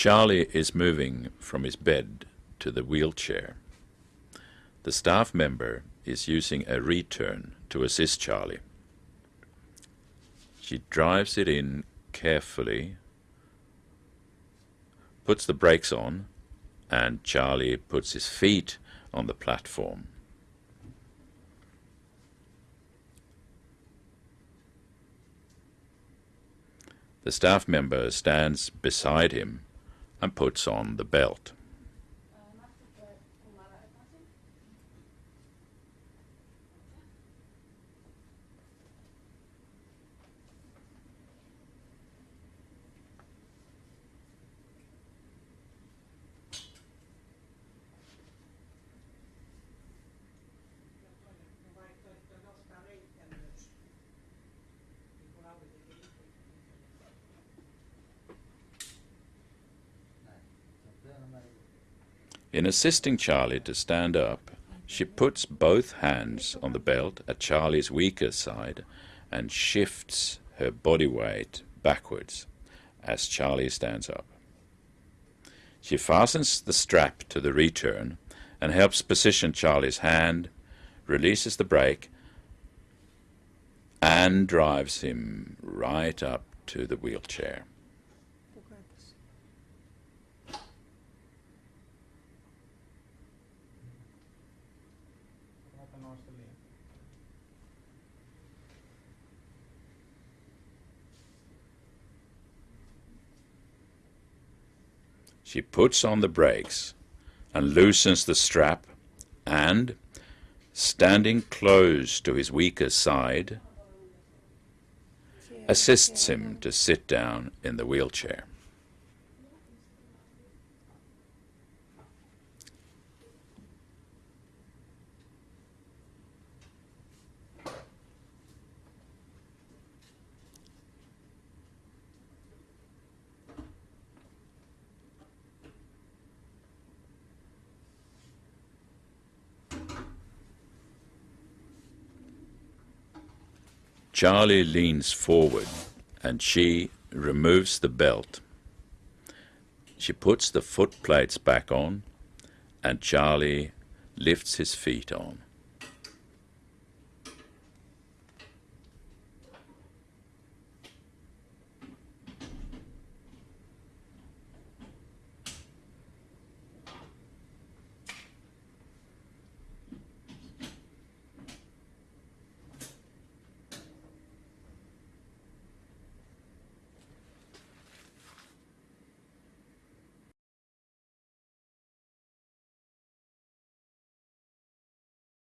Charlie is moving from his bed to the wheelchair. The staff member is using a return to assist Charlie. She drives it in carefully, puts the brakes on, and Charlie puts his feet on the platform. The staff member stands beside him and puts on the belt. In assisting Charlie to stand up, she puts both hands on the belt at Charlie's weaker side and shifts her body weight backwards as Charlie stands up. She fastens the strap to the return and helps position Charlie's hand, releases the brake, and drives him right up to the wheelchair. She puts on the brakes and loosens the strap and, standing close to his weaker side, assists him to sit down in the wheelchair. Charlie leans forward and she removes the belt. She puts the foot plates back on and Charlie lifts his feet on.